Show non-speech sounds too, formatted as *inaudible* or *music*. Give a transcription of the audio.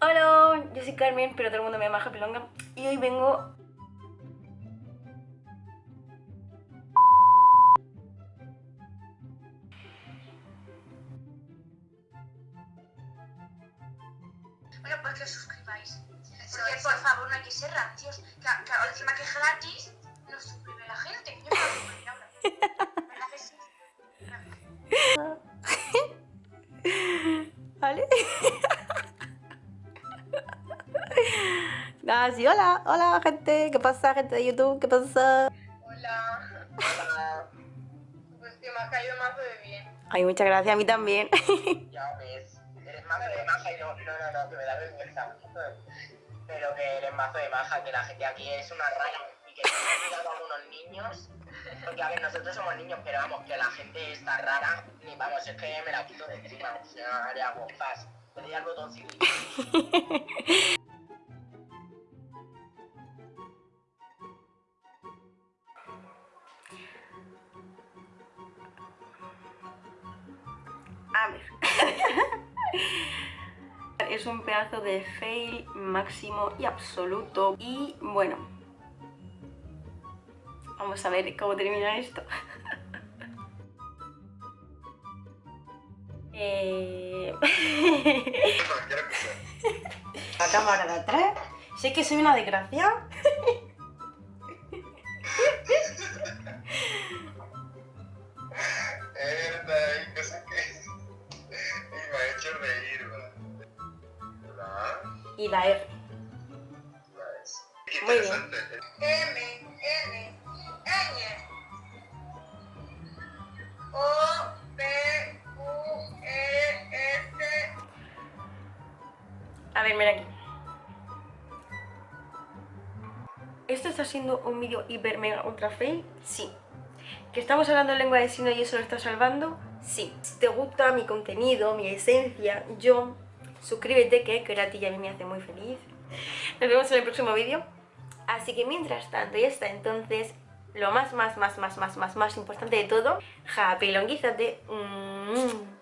Hola, yo soy Carmen, pero todo el mundo me llama Japilonga y hoy vengo... Bueno, pues que os suscribáis. Porque, por favor, no hay que ser rancios. Que, que encima que es gratis, no suscribe la gente. Nada, sí, hola, hola gente, ¿qué pasa gente de YouTube? ¿Qué pasa? Hola. Hola. Pues que me has caído más de bien. Ay, muchas gracias, a mí también. *laughs* Ya ves. Eres mazo de maja y no, no, no, no, que me da vergüenza. Pero que eres mazo de maja, que la gente aquí es una rara y que no cuidado a unos niños. Porque a ver, nosotros somos niños, pero vamos, que la gente está rara, ni vamos, es que me la quito de encima. O sea, le hago fast. Le doy al botoncito. *laughs* es un pedazo de fail máximo y absoluto. Y bueno, vamos a ver cómo termina esto. *laughs* Eh, *laughs* *laughs* La cámara de atrás. Sé que soy una desgracia. Y la R. Muy bien. M, N, N. O, P, Q, E, S. A ver, mira aquí. ¿Esto está siendo un vídeo hiper mega ultra fail? Sí. ¿Que estamos hablando en lengua de signos y eso lo está salvando? Sí. Si te gusta mi contenido, mi esencia, yo, suscríbete que, a ti y a mí me hace muy feliz. Nos vemos en el próximo vídeo. Así que mientras tanto y hasta entonces, lo más, más, más, más, más, más, más importante de todo, happy longuízate. Mm.